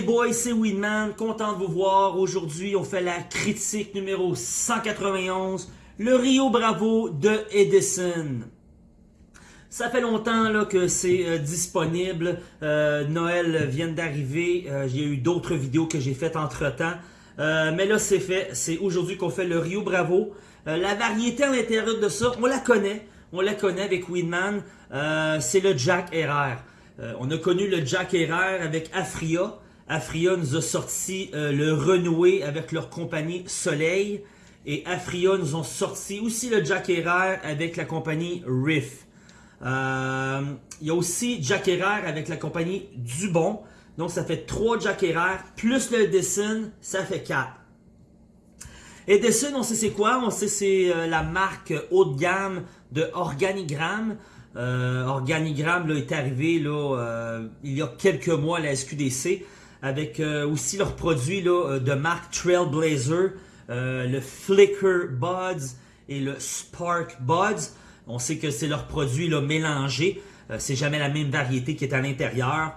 les boys, c'est Winman, content de vous voir. Aujourd'hui, on fait la critique numéro 191, le Rio Bravo de Edison. Ça fait longtemps que c'est euh, disponible. Euh, Noël vient d'arriver. Euh, y a eu d'autres vidéos que j'ai faites entre-temps. mais là, c'est fait. C'est aujourd'hui qu'on fait le Rio Bravo. la variété à l'intérieur de ça, on la connaît. On la connaît avec Winman. c'est le Jack Herrera. on a connu le Jack Herrera avec Afria. Afria nous a sorti euh, le renoué avec leur compagnie Soleil. Et Afria nous ont sorti aussi le Jack Herrera avec la compagnie Riff. Euh, il y a aussi Jack Herrera avec la compagnie Dubon. Donc ça fait 3 Jack Herrera plus le Edison, ça fait 4. Edison, on sait c'est quoi? On sait c'est euh, la marque haut de gamme de Organigramme. Organigramme là, est arrivé là, il y a quelques mois à la SQDC avec euh, aussi leurs produits là, euh, de marque Trailblazer, euh, le Flicker Buds et le Spark Buds. On sait que c'est leurs produits là, mélangés. c'est jamais la même variété qui est à l'intérieur.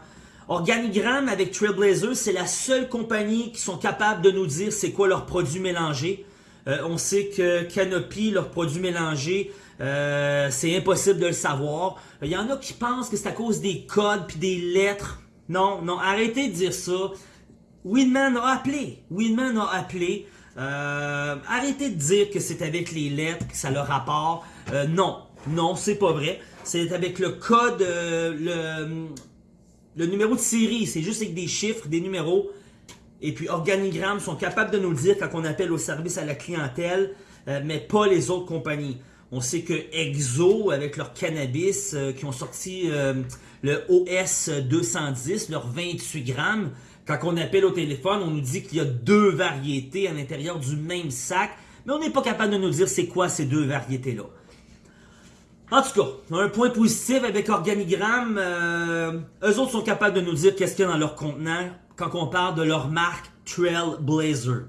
Organigramme avec Trailblazer, c'est la seule compagnie qui sont capables de nous dire c'est quoi leurs produits mélangés. on sait que Canopy, leurs produits mélangés, c'est impossible de le savoir. Il y en a qui pensent que c'est à cause des codes puis des lettres. Non, non, arrêtez de dire ça. Winman a appelé. Winman a appelé. Euh, arrêtez de dire que c'est avec les lettres que ça le rapport. Euh, non, non, c'est pas vrai. C'est avec le code, euh, le, numéro de série. C'est juste avec des chiffres, des numéros. Et puis Organigramme sont capables de nous le dire quand on appelle au service à la clientèle, mais pas les autres compagnies. On sait que Exo, avec leur cannabis, qui ont sorti le OS 210, leur 28 grammes. Quand on appelle au téléphone, on nous dit qu'il y a deux variétés à l'intérieur du même sac, mais on n'est pas capable de nous dire c'est quoi ces deux variétés-là. En tout cas, un point positif avec Organigramme, euh, eux autres sont capables de nous dire qu'est-ce qu'il y a dans leur contenant quand on parle de leur marque Trailblazer.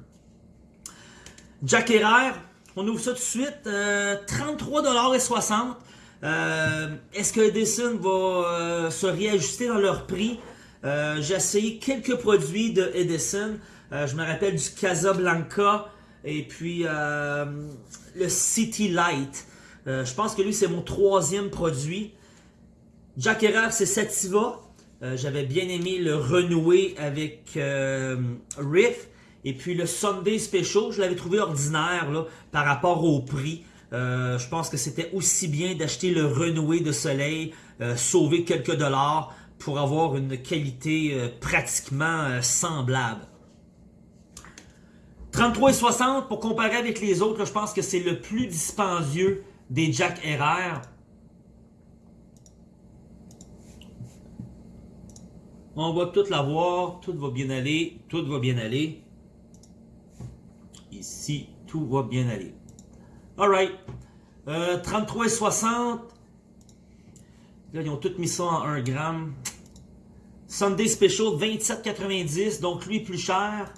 Jack Herrera, on ouvre ça tout de suite, euh, 33,60$. Euh, est-ce que Edison va euh, se réajuster dans leur prix? Euh, j'ai essayé quelques produits de Edison. je me rappelle du Casablanca et puis le City Light. je pense que lui, c'est mon troisième produit. Jack Herrera, c'est Sativa. J'avais bien aimé le renouer avec Riff. Et puis le Sunday Special, je l'avais trouvé ordinaire là, par rapport au prix. Euh, je pense que c'était aussi bien d'acheter le renoué de soleil, euh, sauver quelques dollars pour avoir une qualité euh, pratiquement semblable. 33,60 pour comparer avec les autres, je pense que c'est le plus dispendieux des Jack RR. On va tout l'avoir, tout va bien aller, tout va bien aller. Ici, tout va bien aller. Alright. Euh, 33,60. Là, ils ont tout mis ça en 1 gramme. Sunday Special, 27,90. Donc, lui, plus cher.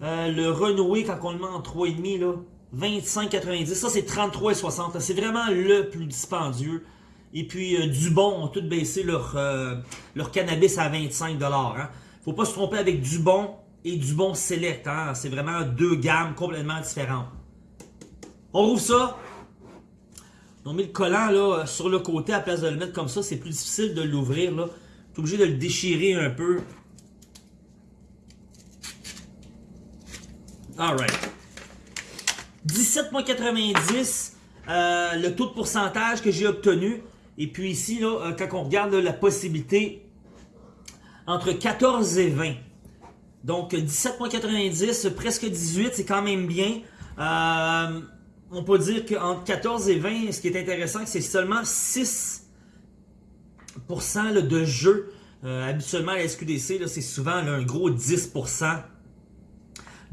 Euh, le renoué, quand on le met en 3,5, là, 25,90. Ça, c'est 33,60. C'est vraiment le plus dispendieux. Et puis, euh, Dubon ont tout baissé leur, euh, leur cannabis à 25$. Hein. Faut pas se tromper avec Dubon et Dubon Select. Hein. C'est vraiment deux gammes complètement différentes. On rouvre ça. On met le collant là, sur le côté à place de le mettre comme ça. C'est plus difficile de l'ouvrir. Tu es obligé de le déchirer un peu. Alright. 17,90 euh, le taux de pourcentage que j'ai obtenu. Et puis ici, euh, quand on regarde la possibilité entre 14 et 20. Donc 17,90, presque 18, c'est quand même bien. Euh, on peut dire qu'entre 14 et 20, ce qui est intéressant, c'est seulement 6% de jeu. Euh, habituellement, à la SQDC, c'est souvent un gros 10%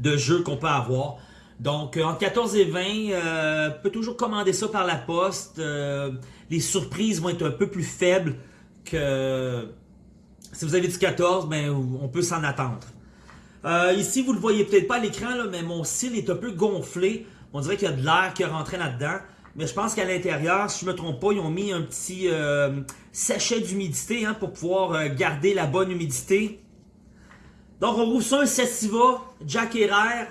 de jeu qu'on peut avoir. Donc, euh, entre 14 et 20, euh, peut toujours commander ça par la poste. Les surprises vont être un peu plus faibles que si vous avez du 14, ben, on peut s'en attendre. Ici, vous ne le voyez peut-être pas à l'écran, mais mon cil est un peu gonflé. On dirait qu'il y a de l'air qui rentré là-dedans. Mais je pense qu'à l'intérieur, si je ne me trompe pas, ils ont mis un petit euh, sachet d'humidité hein, pour pouvoir euh, garder la bonne humidité. Donc, on rouvre ça un Sativa, Jack Herrera.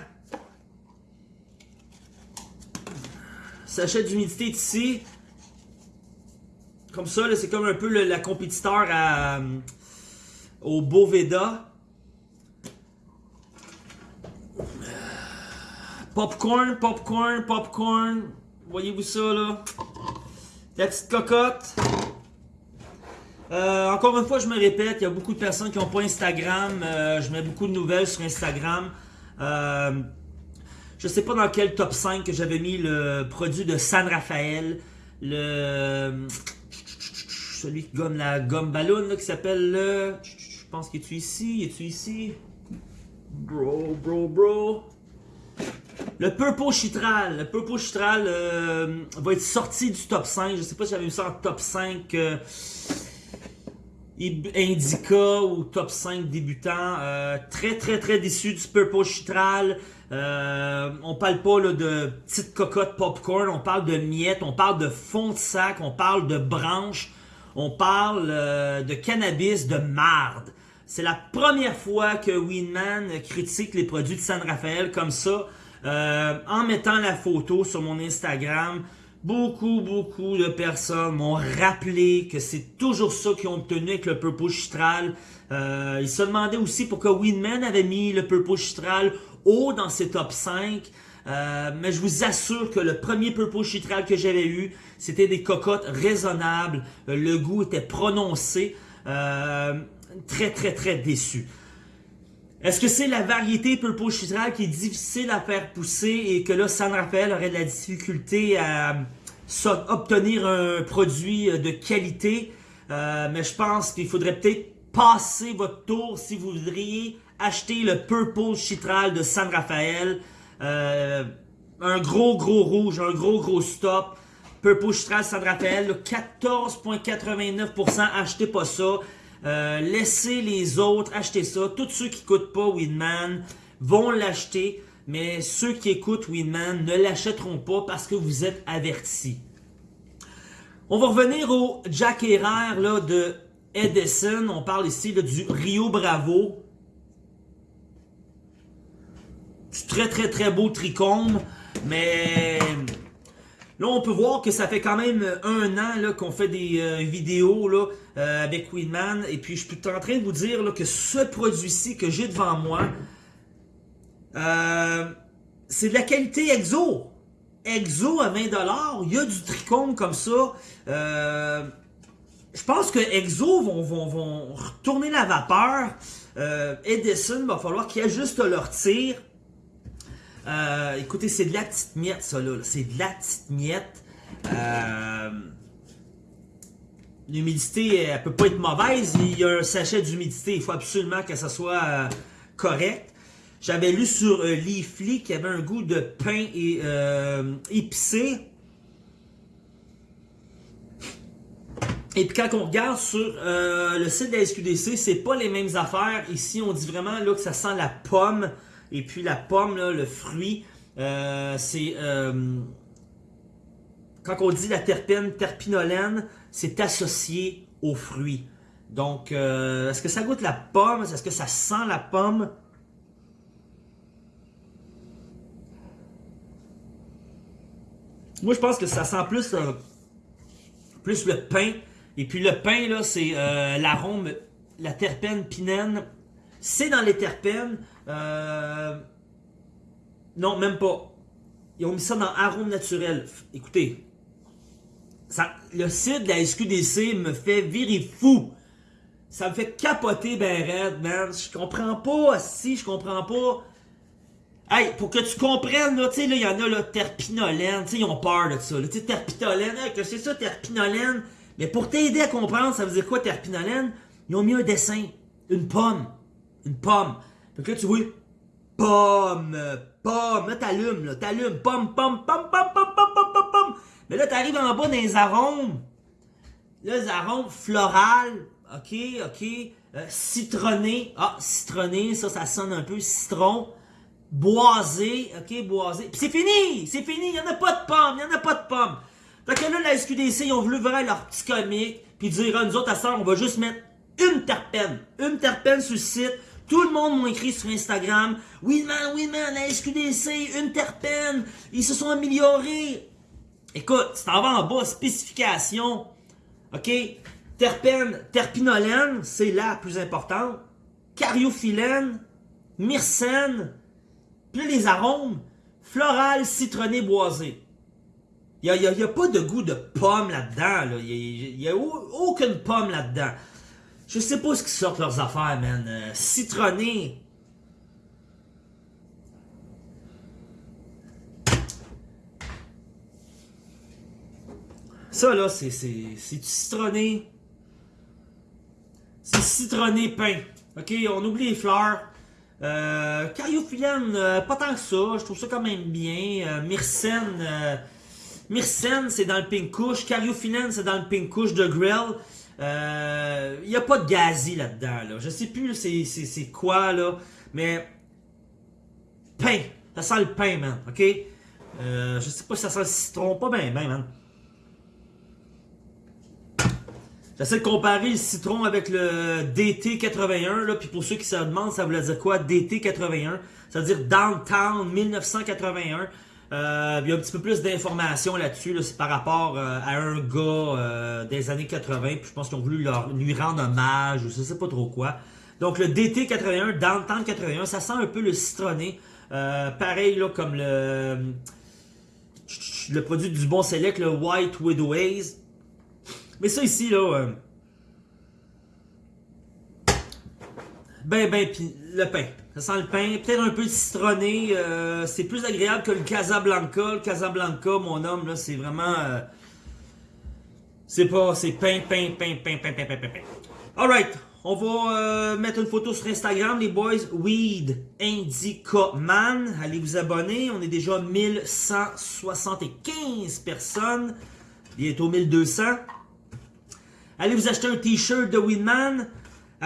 Sachet d'humidité ici. Comme ça, c'est comme un peu le, la compétiteur euh, au Boveda. Popcorn, popcorn, popcorn. Voyez-vous ça là? La petite cocotte. Euh, encore une fois, je me répète, il y a beaucoup de personnes qui n'ont pas Instagram. Euh, je mets beaucoup de nouvelles sur Instagram. Euh, je sais pas dans quel top 5 que j'avais mis le produit de San Rafael. Le celui qui gomme la gomme ballon qui s'appelle le. Je pense qu'il est ici? Est-tu ici? Bro, bro, bro. Le Purple Chitral. Le Purple Chitral euh, va être sorti du top 5. Je sais pas si j'avais vu ça en top 5 euh, Indica ou top 5 débutant. Euh, très très très déçu du Purple Chitral. On parle pas de petites cocottes popcorn, on parle de miettes, on parle de fond de sac, on parle de branches, on parle de cannabis, de marde. C'est la première fois que Winman critique les produits de San Rafael comme ça. Euh, en mettant la photo sur mon Instagram, beaucoup, beaucoup de personnes m'ont rappelé que c'est toujours ça qu'ils ont obtenu avec le Purple Chitral. Euh, ils se demandaient aussi pourquoi Winman avait mis le Purple Chitral haut dans ses top 5. Euh, mais je vous assure que le premier Purple Chitral que j'avais eu, c'était des cocottes raisonnables. Le goût était prononcé. Très, très, très déçu. Est-ce que c'est la variété Purple Chitral qui est difficile à faire pousser et que là, San Rafael aurait de la difficulté à obtenir un produit de qualité? mais je pense qu'il faudrait peut-être passer votre tour si vous voudriez acheter le Purple Chitral de San Rafael. Euh, un gros, gros rouge, un gros, gros stop. Purple Chitral San Rafael, 14,89%. Achetez pas ça. Euh, laissez les autres acheter ça. Tous ceux qui n'écoutent pas Winman vont l'acheter. Mais ceux qui écoutent Winman ne l'achèteront pas parce que vous êtes avertis. On va revenir au Jack Herrera de Edison. On parle ici du Rio Bravo. très très très beau tricône, mais là on peut voir que ça fait quand même un an qu'on fait des euh, vidéos euh, avec Queenman, et puis je suis en train de vous dire que ce produit-ci que j'ai devant moi, euh, c'est de la qualité exo. Exo à 20$, il y a du tricône comme ça. je pense que Exo vont retourner la vapeur. Edison, va falloir qu'ils ajustent leur tir. Euh, écoutez, c'est de la petite miette, ça, là. C'est de la petite miette. Euh, L'humidité, elle peut pas être mauvaise. Il y a un sachet d'humidité. Il faut absolument que ça soit euh, correct. J'avais lu sur euh, Leafly qu'il y avait un goût de pain et, épicé. Et puis quand on regarde sur le site de la SQDC, c'est pas les mêmes affaires. Ici, on dit vraiment là que ça sent la pomme. Et puis la pomme, le fruit, euh, c'est... Euh, quand on dit la terpène terpinolène, c'est associé au fruit. Donc, euh, est-ce que ça goûte la pomme? Est-ce que ça sent la pomme? Moi, je pense que ça sent plus, plus le pain. Et puis le pain, là, c'est l'arôme, la terpène pinène. C'est dans les terpènes. Euh, non, même pas. Ils ont mis ça dans arôme naturel. Écoutez, le site de la SQDC me fait virer fou. Ça me fait capoter ben raide, man. Je comprends pas, si, je comprends pas. Hey, pour que tu comprennes, là, tu sais, là, il y en a, là, terpinolène, tu sais, ils ont peur de ça, Tu sais, terpinolène, que c'est ça, terpinolène? Mais pour t'aider à comprendre, ça veut dire quoi, terpinolène? Ils ont mis un dessin. Une pomme. Une pomme. Que là, tu vois, pomme, pomme, là, t'allumes, là, t'allumes, pomme, pomme, pomme, pomme, pomme, pomme, pomme, pomme, pomme. Mais là, t'arrives en bas dans les arômes. Là, les arômes florales, ok, ok, euh, citronné, ah, citronné, ça, ça sonne un peu, citron, boisé, ok, boisé. Puis c'est fini, c'est fini, il y en a pas de pomme, il y en a pas de pomme. Fait que là, la SQDC, ils ont voulu vraiment leur petit comique, puis dire, à nous autres, à ça, on va juste mettre une terpène, une terpène sur le site, Tout le monde m'a écrit sur Instagram. Winman, Winman, la SQDC, une terpène. Ils se sont améliorés. Écoute, c'est en bas en bas, spécification. OK? Terpène, terpinolène, c'est la plus importante. Cariophyllène, myrcène, puis les arômes, floral, citronné, boisé. Il n'y a, y a, pas de goût de pomme là-dedans. Il n'y a, aucune pomme là-dedans. Je sais pas ce qui sortent leurs affaires, man. Euh, citronné. Ça, là, c'est du citronné. C'est citronné peint. OK, on oublie les fleurs. Euh, euh, pas tant que ça. Je trouve ça quand même bien. Euh, Myrcène, Myrcène c'est dans le pink couche. Cariophyllène, c'est dans le pink couche de Grill. Il euh, n'y a pas de gazi là-dedans. Là. Je sais plus c'est quoi, là. Mais, pain. Ça sent le pain, man. OK? Euh, je sais pas si ça sent le citron. Pas bien, man. J'essaie de comparer le citron avec le DT81, là, puis pour ceux qui se demandent, ça voulait dire quoi, DT81? Ça veut dire Downtown 1981. Euh, il y a un petit peu plus d'informations là-dessus, c'est par rapport euh, à un gars euh, des années 80, puis je pense qu'ils ont voulu lui rendre hommage, ou je sais pas trop quoi. Donc le DT81, Downtown 81, ça sent un peu le citronné, pareil là comme le le produit du bon select, le White Widow. Mais ça ici, là, ben, ben, pis le pain. Ça sent le pain, peut-être un peu citronné. Euh, c'est plus agréable que le Casablanca. Le Casablanca, mon homme, là, c'est vraiment... Euh, c'est pas... C'est pain, pain, pain, pain, pain, pain, pain, pain, pain. Alright, on va euh, mettre une photo sur Instagram, les boys. Weed Indica Man. Allez vous abonner. On est déjà 1175 personnes. Bientôt 1200. Allez vous acheter un t-shirt de Weedman.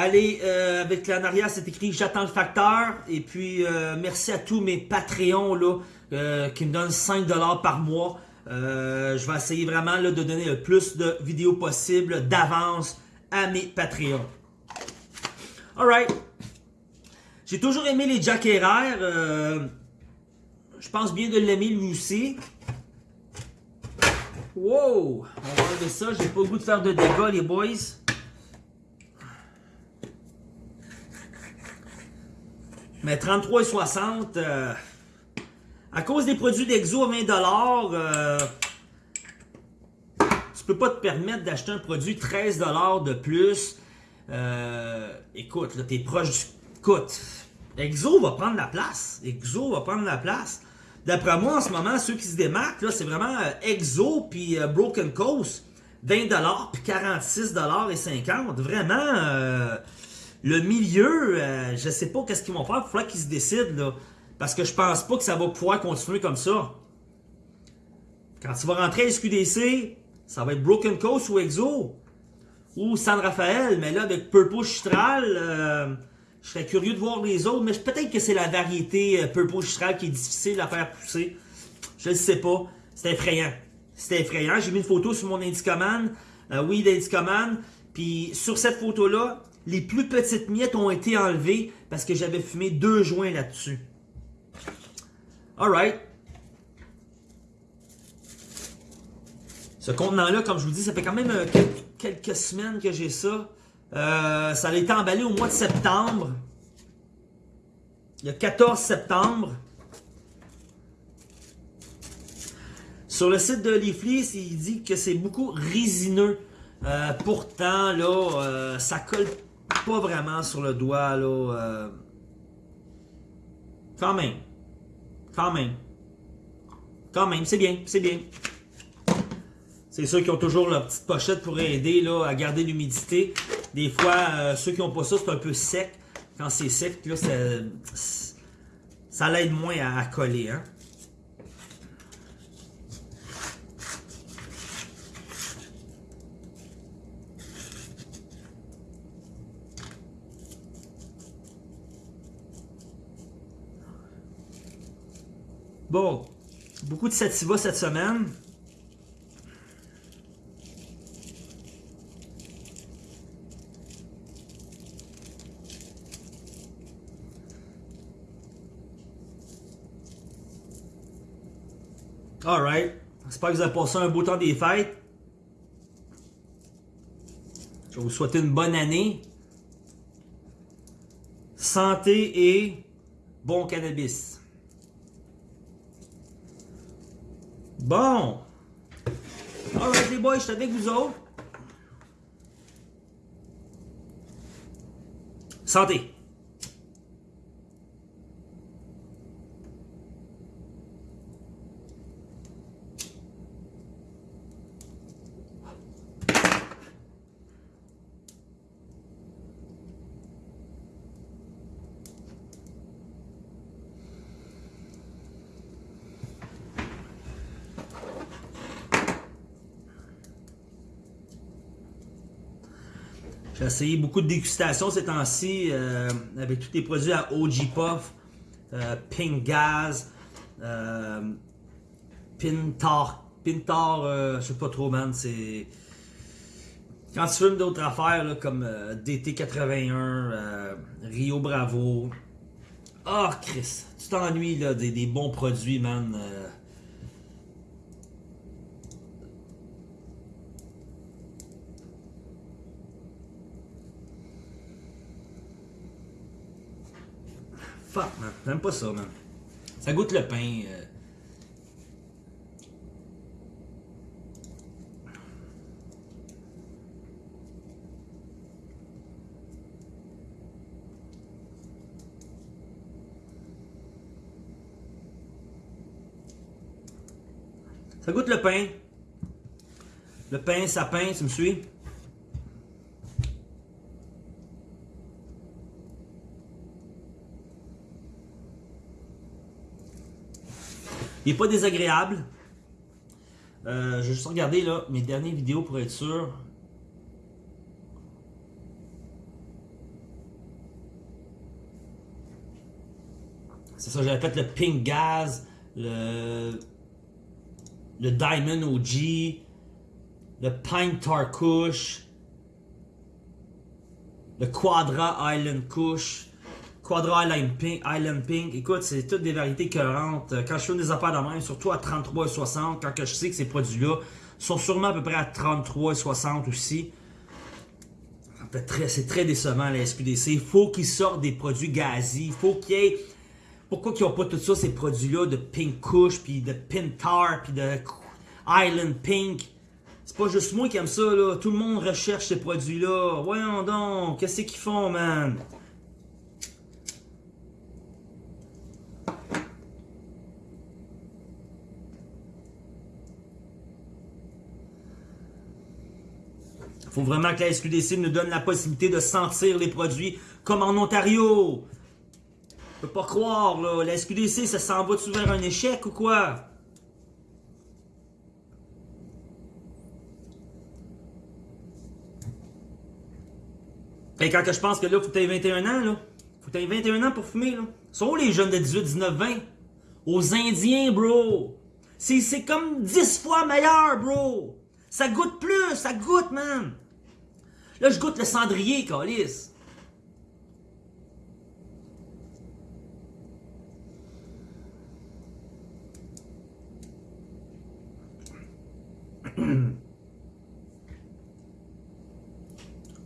Allez, euh, avec la arrière, c'est écrit « J'attends le facteur ». Et puis, euh, merci à tous mes Patreons là, euh, qui me donnent 5$ par mois. je vais essayer vraiment là, de donner le plus de vidéos possible d'avance à mes Patreons. Alright. J'ai toujours aimé les Jack je pense bien de l'aimer lui aussi. Wow! On va enlever ça. J'ai pas le goût de faire de dégâts, les boys. Mais 33,60, euh, à cause des produits d'Exo à 20$, euh, tu peux pas te permettre d'acheter un produit 13$ de plus. Euh, écoute, là, t'es proche du... Écoute, Exo va prendre la place. Exo va prendre la place. D'après moi, en ce moment, ceux qui se démarquent, là, c'est vraiment euh, Exo puis Broken Coast. 20$ puis 46,50$. Vraiment le milieu, euh, je sais pas qu'est-ce qu'ils vont faire. Il faudra qu'ils se décident, là. Parce que je pense pas que ça va pouvoir continuer comme ça. Quand tu vas rentrer à SQDC, ça va être Broken Coast ou Exo. Ou San Rafael. Mais là, avec Purple Chitral, euh, je serais curieux de voir les autres. Mais peut-être que c'est la variété euh, Purple Chitral qui est difficile à faire pousser. Je ne sais pas. C'est effrayant. C'est effrayant. J'ai mis une photo sur mon Indicoman. oui, l'Indicoman. Puis sur cette photo-là, les plus petites miettes ont été enlevées parce que j'avais fumé deux joints là-dessus. Alright. Ce contenant-là, comme je vous dis, ça fait quand même euh, quelques, semaines que j'ai ça. Euh, ça a été emballé au mois de septembre. A 14 septembre. Sur le site de Leafly, il dit que c'est beaucoup résineux. Euh, pourtant, là, ça colle pas vraiment sur le doigt, là. Euh... Quand même. Quand même. Quand même, c'est bien, c'est bien. C'est ceux qui ont toujours leur petite pochette pour aider là, à garder l'humidité. Des fois, euh, ceux qui n'ont pas ça, c'est un peu sec. Quand c'est sec, là, ça, l'aide moins à, à coller. Hein? Beaucoup de sativa cette semaine. Alright. J'espère que vous avez passé un beau temps des fêtes. Je vais vous souhaiter une bonne année. Santé et bon cannabis. Bon. Alright les boys, je suis avec vous autres. Santé. J'ai essayé beaucoup de dégustations ces temps-ci euh, avec tous les produits à OG Puff, euh, Pink Gaz, euh, Pintar. Pintar, euh, je sais pas trop, man. C'est. Quand tu fumes d'autres affaires là, comme euh, DT81, euh, Rio Bravo. Ah, Chris, tu t'ennuies des bons produits, man. euh. Fuck, man. J'aime pas ça, man. Ça goûte le pain. euh. Ça goûte le pain. Le pain, sapin, tu me suis? Il n'est pas désagréable. Euh, je vais juste regarder là, mes dernières vidéos pour être sûr. C'est ça, j'avais fait le Pink Gaz, le, le Diamond OG, le Pine Tar Kush, le Quadra Island Kush, Quadra Island Pink. Island Pink. Écoute, c'est toutes des variétés cohérentes. Quand je fais des affaires de même, surtout à 33,60, quand je sais que ces produits-là sont sûrement à peu près à 33,60 aussi. C'est très, décevant la SQDC. Il faut qu'ils sortent des produits gazis. Il faut qu'il y ait. Pourquoi qu'ils n'ont pas tout ça, ces produits-là de Pink Kush, puis de Pintar, puis de Island Pink? C'est pas juste moi qui aime ça, là. Tout le monde recherche ces produits-là. Voyons donc, qu'est-ce qu'ils font, man? Faut vraiment que la SQDC nous donne la possibilité de sentir les produits comme en Ontario. Je peux pas croire, là. La SQDC, ça s'en va-tu vers un échec ou quoi? Et quand que je pense que là, faut que tu 21 ans, là. Faut que tu 21 ans pour fumer, là. Sont les jeunes de 18, 19, 20? Aux Indiens, bro! C'est comme 10 fois meilleur, bro! Ça goûte plus, ça goûte, man! Là, je goûte le cendrier, Calis. «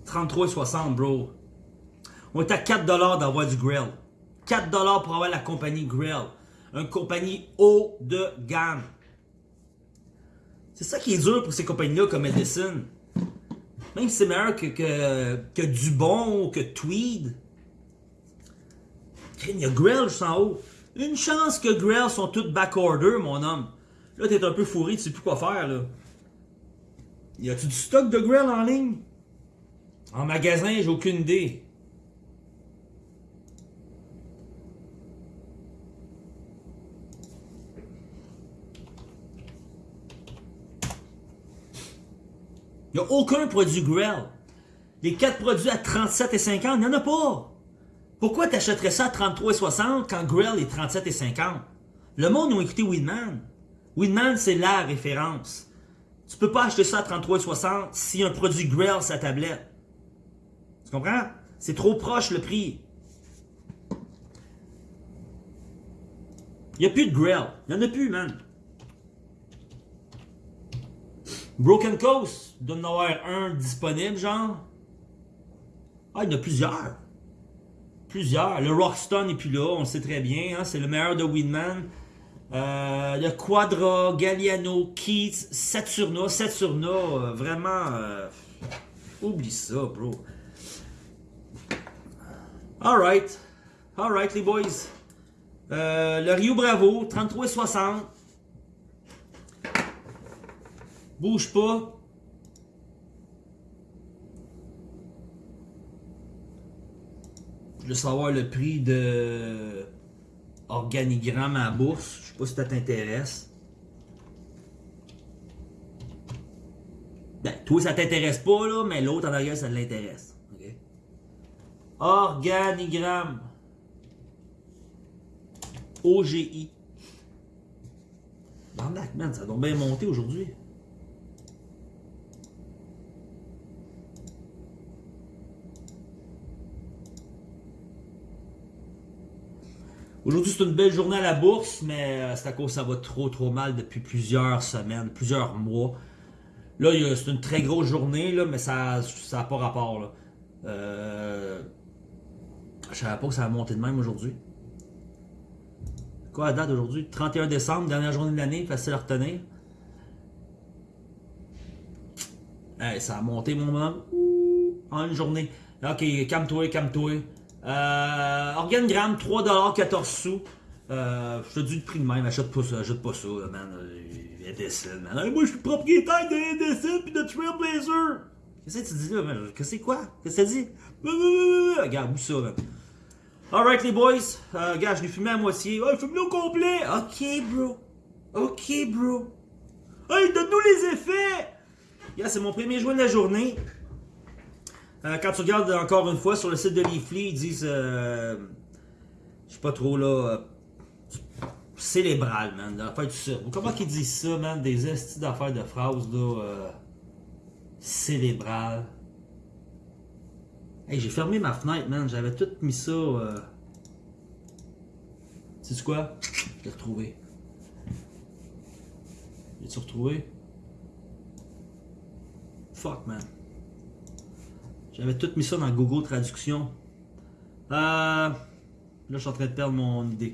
33,60, bro. On est à 4$ d'avoir du grill. 4$ pour avoir la compagnie Grill. Une compagnie haut de gamme. C'est ça qui est dur pour ces compagnies-là comme Edison. Même si c'est meilleur que, que, que Dubon ou que Tweed. Il y a Grill juste en haut. Une chance que Grill sont toutes backorder, mon homme. Là, t'es un peu fourré, tu sais plus quoi faire, là. Y a-tu du stock de Grill en ligne? En magasin, j'ai aucune idée. Il n'y a aucun produit Grill. Les 4 produits à 37,50, il n'y en a pas. Pourquoi tu achèterais ça à 33,60 quand Grill est 37,50? Le monde a écouté Winman. Winman, c'est la référence. Tu peux pas acheter ça à 33,60 si un produit Grill sa tablette. Tu comprends? C'est trop proche le prix. Il n'y a plus de Grill. Il n'y en a plus, man. Broken Coast, il doit en avoir un disponible, genre. Ah, il y en a plusieurs. Plusieurs. Le Rockstone n'est plus là, on le sait très bien. Hein, c'est le meilleur de Winman. Euh, le Quadra, Galliano, Keats, Saturna. Saturna, euh, vraiment. euh, oublie ça, bro. Alright. Alright, les boys. Le Rio Bravo, 33,60. Bouge pas. Je veux savoir le prix de organigramme à bourse. Je sais pas si ça t'intéresse. Ben, toi, ça t'intéresse pas, là, mais l'autre en arrière, ça l'intéresse. Organigramme. OGI. Barnac, man, ça doit bien monter aujourd'hui. Aujourd'hui, c'est une belle journée à la bourse, mais euh, c'est à cause que ça va trop trop mal depuis plusieurs semaines, plusieurs mois. Là, c'est une très grosse journée, là, mais ça n'a pas rapport. Là. Euh, je savais pas que ça va monter de même aujourd'hui. Quoi la date aujourd'hui? 31 décembre, dernière journée de l'année, facile à retenir. Ça a monté mon moment. En une journée. Ok, calme-toi, calme-toi. Euh, Organogramme, 3$, sous. Euh, je te dis le prix de même, achète pas ça, achète pas ça, là, man. Euh, Edison, man. Hey, moi, je suis propriétaire de Edison puis de Trailblazer. Qu'est-ce que tu dis là, man? Qu'est-ce que c'est quoi? Qu'est-ce que ça dit? Regarde, où ça, man? Alright, les boys. Euh, gars, je l'ai fumé à moitié. Ouais, fume-le au complet. Ok, bro. Ok, bro. Hey, donne-nous les effets. Gars, c'est mon premier joint de la journée. Euh, quand tu regardes encore une fois sur le site de Leafly, ils disent. Euh, je sais pas trop là. euh, célébral, man. L'affaire. Comment qu'ils disent ça, man? Des estis d'affaires de phrases, là. Euh, célébral. Hey, j'ai fermé ma fenêtre, man. J'avais tout mis ça. Euh... Sais-tu quoi? Je l'ai retrouvé. L'as-tu retrouvé? Fuck, man. J'avais tout mis ça dans Google Traduction. Euh... Là, je suis en train de perdre mon idée.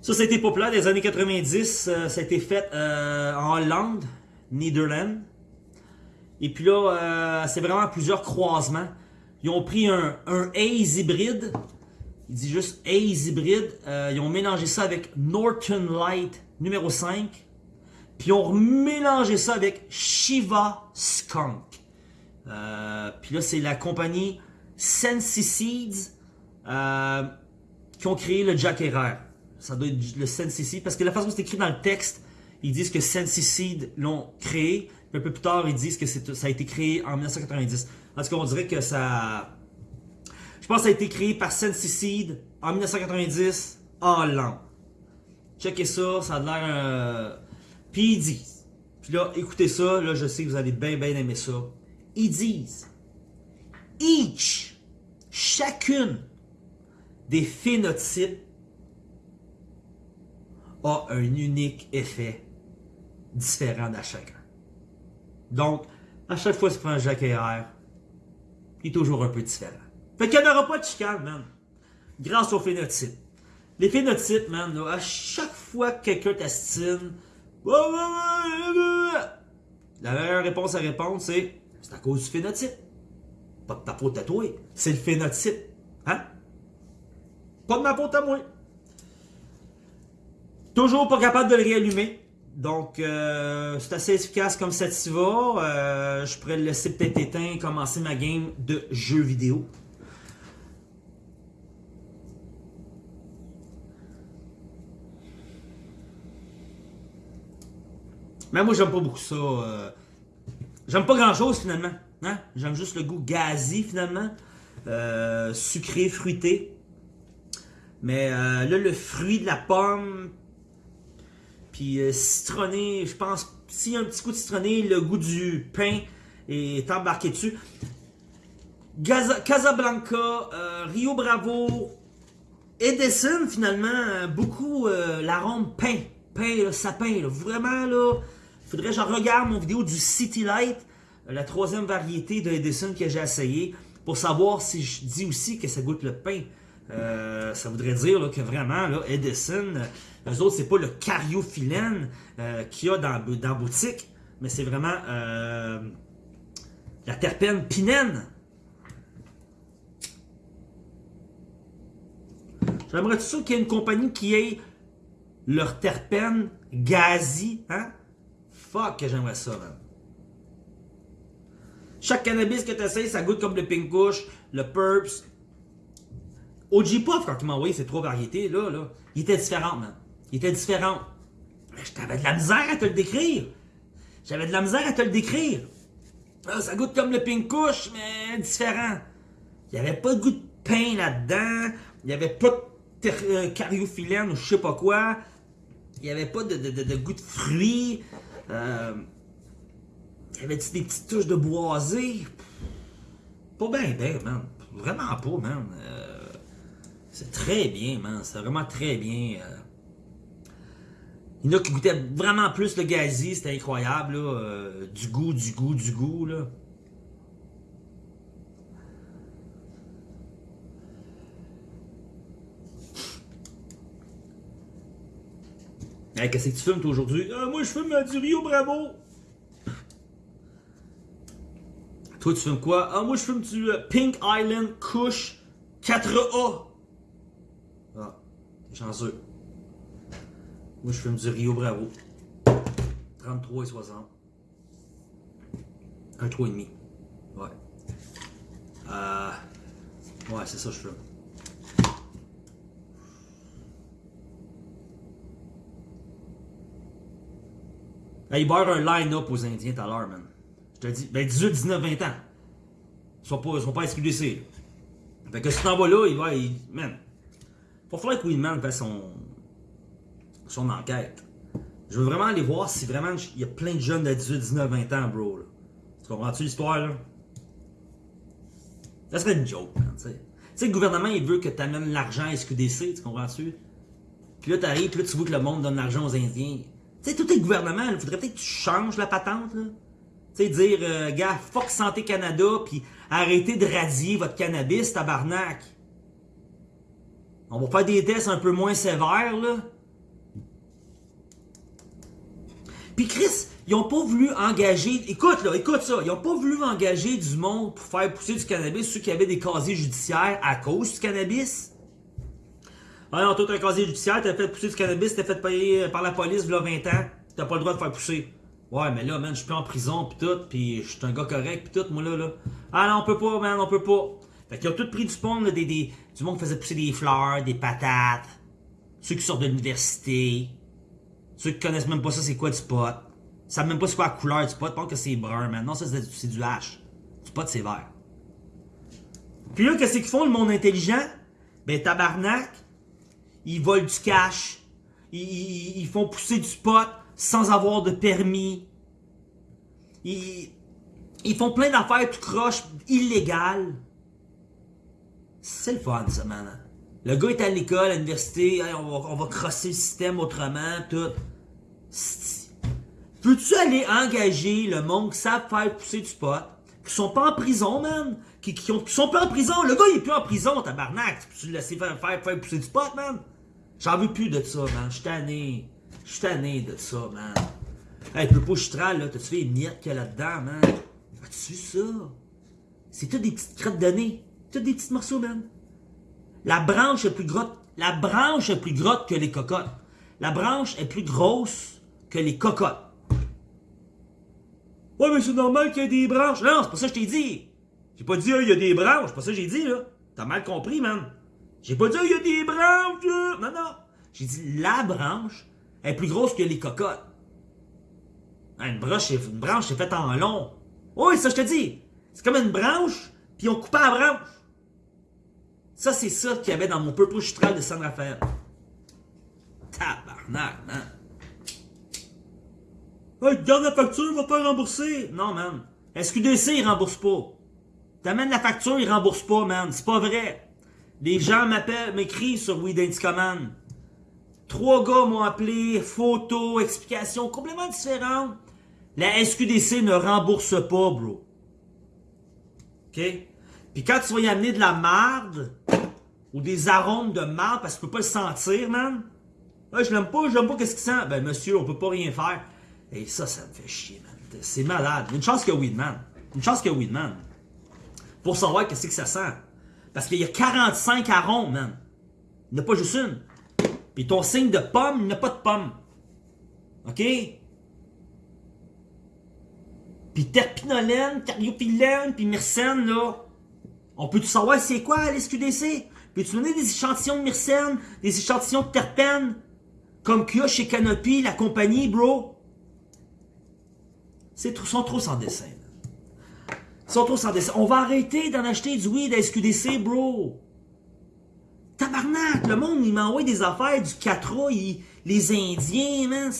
Ça, été populaire des années 90. euh, ça a été fait euh, en Hollande, Netherlands. Et puis là, c'est vraiment plusieurs croisements. Ils ont pris un, un Haze hybride. Il dit juste Haze hybride. Ils ont mélangé ça avec Norton Light numéro 5. Puis ils ont mélangé ça avec Shiva Skunk. Euh, puis là, c'est la compagnie Sensi Seeds euh, qui ont créé le Jack Herrera. Ça doit être le Sensi Seed parce que la façon dont c'est écrit dans le texte, ils disent que Sensi Seed l'ont créé. Puis un peu plus tard, ils disent que ça a été créé en 1990. En tout cas, on dirait que ça. Je pense que ça a été créé par Sensi Seed en 1990 en Hollande. Checkez ça, ça a l'air. euh, Puis ils disent. Puis là, écoutez ça, là, je sais que vous allez bien, bien aimer ça. Ils disent. Each, chacune des phénotypes a un unique effet différent à chacun. Donc, à chaque fois que tu prends un Jacques Herrera, il est toujours un peu différent. Fait qu'il n'y aura pas de chicane, man. Grâce au phénotype. Les phénotypes, man, là, à chaque fois que quelqu'un t'astine, la meilleure réponse à répondre, c'est c'est à cause du phénotype. Pas de ta à toi, c'est le phénotype. Hein? Pas de ma à moi. Toujours pas capable de le réallumer. Donc, euh, c'est assez efficace comme Sativa. Euh, je pourrais le laisser peut-être éteint et commencer ma game de jeux vidéo. Mais moi, j'aime pas beaucoup ça. euh, J'aime pas grand-chose finalement. Hein? J'aime juste le goût gazi finalement. Euh, sucré, fruité. Mais euh, là, le fruit de la pomme, puis euh, citronné, je pense, s'il y a un petit coup de citronné, le goût du pain est embarqué dessus. Casablanca, Rio Bravo, Edison, finalement, beaucoup l'arôme pain. Pain, là, sapin, vraiment, là, faudrait que je regarde mon vidéo du City Light, la troisième variété de Edison que j'ai essayé, pour savoir si je dis aussi que ça goûte le pain. Euh, ça voudrait dire que vraiment, Edison, eux autres, c'est pas le cariophyllène euh, qu'il y a dans, dans la boutique, mais c'est vraiment euh, la terpène pinène. J'aimerais tout ça qu'il y ait une compagnie qui ait leur terpène gazi, hein? Que j'aimerais ça, man. Chaque cannabis que tu essayes, ça goûte comme le Pink Kush, le Purps. OG Puff, quand il m'a envoyé ces trois variétés, là, là, il était différent. Il était différent. J'avais de la misère à te le décrire. J'avais de la misère à te le décrire. Ah, ça goûte comme le Pink Kush, mais différent. Il n'y avait pas de goût de pain là-dedans. Il n'y avait pas de euh, cariophyllène ou je sais pas quoi. Il n'y avait pas de, de, goût de fruits. Euh, y avait des petites touches de boisé? Pas bien, bien, man. Vraiment pas, man. Euh, c'est très bien, man. C'est vraiment très bien. Euh. Il y en a qui goûtaient vraiment plus le gazi. C'était incroyable, là. Euh, du goût, du goût, du goût, là. Hey, qu'est-ce que tu fumes, aujourd'hui? Ah, moi, je fume du Rio Bravo. Toi, tu fumes quoi? Ah, moi, je fume du euh, Pink Island Kush 4A. Ah, t'es chanceux. Moi, je fume du Rio Bravo. 33 et 60. Un 3,5. Ouais. Euh... Ouais, c'est ça, je fume. Il un line-up aux Indiens tout à l'heure, man. Je te dis, ben 18, 19, 20 ans. Ils sont pas, sont pas SQDC. Fait que si t'en vas là, il va, il, man. Faut falloir que fasse son, son enquête. Je veux vraiment aller voir si vraiment il y a plein de jeunes de 18, 19, 20 ans, bro. Là. Tu comprends-tu l'histoire, là? Ça serait une joke, man, tu sais. Tu sais, le gouvernement, il veut que tu amènes l'argent à SQDC, tu comprends-tu? Puis là, t'arrives, puis là, tu vois que le monde donne l'argent aux Indiens. Tu sais, tout est gouvernement, il faudrait peut-être que tu changes la patente. Tu sais, dire, euh, gars, fuck Santé Canada, puis arrêtez de radier votre cannabis, tabarnak. On va faire des tests un peu moins sévères, là. Puis Chris, ils ont pas voulu engager, écoute là, écoute ça, ils ont pas voulu engager du monde pour faire pousser du cannabis, ceux qui avaient des casiers judiciaires à cause du cannabis. Ah non, toi, t'as un casier judiciaire, t'as fait pousser du cannabis, t'as fait payer par la police, a 20 ans, t'as pas le droit de faire pousser. Ouais, mais là, man, je suis plus en prison, pis tout, pis je suis un gars correct, pis tout, moi là, là. Ah non, on peut pas, man, on peut pas. Fait qu'ils ont tout pris du spawn, là, des, des, du monde qui faisait pousser des fleurs, des patates, ceux qui sortent de l'université, ceux qui connaissent même pas ça, c'est quoi du pot? Ils savent même pas c'est quoi la couleur du pot, pas que c'est brun, man. Non, ça, c'est du hache. Du pot, c'est vert. Puis là, qu'est-ce qu'ils font, le monde intelligent? Ben, tabarnak, ils volent du cash, ils, font pousser du pot sans avoir de permis. Ils, ils font plein d'affaires tout croche, illégales. C'est le fun, ça, man. Le gars est à l'école, à l'université, on, va, on crosser le système autrement, tout. Peux-tu aller engager le monde qui savent faire pousser du pot, qui sont pas en prison, man? Qui, qui, ont, qui sont pas en prison? Le gars, il est plus en prison, tabarnak. Tu peux laisser faire, faire, faire pousser du pot, man? J'en veux plus de ça, man. Je suis tanné. Je tanné de ça, man. Hey, le chitral, là, t'as-tu les miettes qu'il y a là-dedans, man? As-tu ça? C'est tout des petites crottes de nez. Tout des petits morceaux, man. La branche est plus grosse. La branche est plus grosse que les cocottes. La branche est plus grosse que les cocottes. Ouais, mais c'est normal qu'il y ait des branches. Non, c'est pas ça que je t'ai dit. J'ai pas dit, il y a des branches. C'est pas ça que j'ai dit, là. T'as mal compris, man. J'ai pas dit, il y a des branches, là. Non, non. J'ai dit, la branche est plus grosse que les cocottes. Une branche, une branche, c'est faite en long. Oui, ça, je te dis. C'est comme une branche, puis on coupe la branche. Ça, c'est ça qu'il y avait dans mon purple chitral de San Rafael. Tabarnak, man. Hey, garde la facture, va pas rembourser. Non, man. SQDC, il rembourse pas. T'amènes la facture, il rembourse pas, man. C'est pas vrai. Les gens m'appellent, m'écrivent sur Command. Trois gars m'ont appelé, photos, explications complètement différentes. La SQDC ne rembourse pas, bro. OK? Puis quand tu vas y amener de la marde ou des arômes de marde parce que tu peux pas le sentir, man. Ah, je l'aime pas, je l'aime pas, qu'est-ce qu'il sent? Ben, monsieur, on peut pas rien faire. Et ça, ça me fait chier, man. C'est malade. Une chance a Weedman. Une chance a Weedman. Pour savoir qu'est-ce que ça sent. Parce qu'il y a 45 arômes, man. Il n'y pas juste une. Puis ton signe de pomme, il n'y pas de pomme. OK? Puis terpinolène, cariopylène, puis myrcène, là. On peut tout savoir c'est quoi l'SQDC? Peux-tu donner des échantillons de myrcène, des échantillons de terpènes, comme qu'il y a chez Canopy, la compagnie, bro? Ils sont trop sans dessin. Sont. On va arrêter d'en acheter du weed à SQDC, bro. Tabarnak, le monde, il m'a envoyé des affaires du 4 les Indiens, man.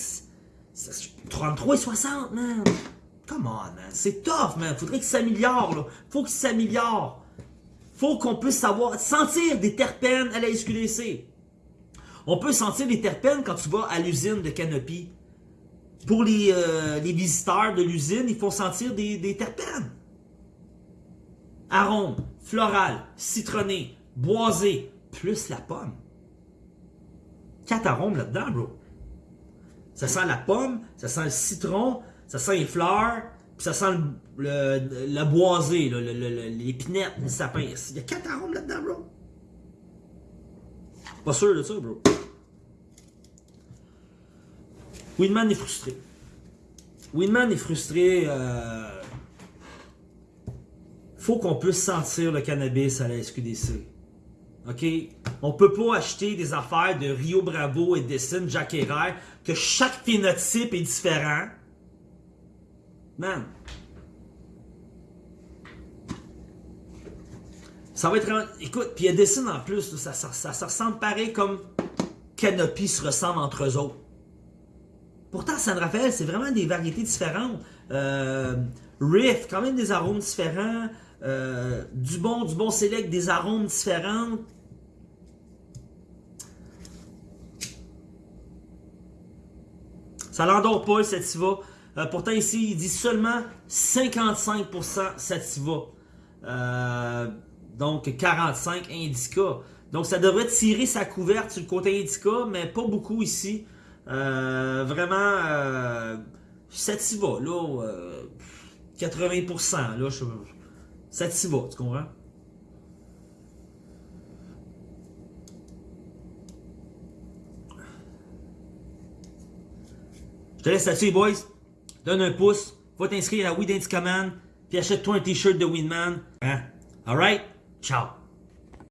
33 et 60, man. Come on, man. C'est tough, man. Faudrait qu'il s'améliore, là. Faut qu'il s'améliore. Faut qu'on puisse savoir, sentir des terpènes à la SQDC. On peut sentir des terpènes quand tu vas à l'usine de Canopy. Pour les, euh, les visiteurs de l'usine, il faut sentir des, des terpènes. Arôme, floral, citronné, boisé, plus la pomme. Quatre arômes là-dedans, bro. Ça sent la pomme, ça sent le citron, ça sent les fleurs, puis ça sent le, le, boisé, l'épinette, le, sapin. Il y a quatre arômes là-dedans, bro. Pas sûr de ça, bro. Winman est frustré. Winman est frustré. Euh... Faut qu'on puisse sentir le cannabis à la SQDC. OK? On peut pas acheter des affaires de Rio Bravo, Edison, Jack Herrera, que chaque phénotype est différent. Man. Ça va être... Écoute, puis Edison en plus, ça, ça, ça, ressemble pareil comme Canopy se ressemble entre eux autres. Pourtant, San Rafael, c'est vraiment des variétés différentes. Euh, Riff, quand même des arômes différents. Euh, du bon, du bon select, des arômes différents. Ça l'endort pas, le sativa. Euh, pourtant, ici, il dit seulement 55% sativa. Euh, donc, 45 indica. Donc, ça devrait tirer sa couverte sur le côté indica, mais pas beaucoup ici. Vraiment, sativa, là, 80%, là, je, sativa, tu comprends? te laisse là-dessus, boys. Donne un pouce. Va t'inscrire à Weed Command. Puis achète-toi un t-shirt de Winman. Hein? Alright? Ciao.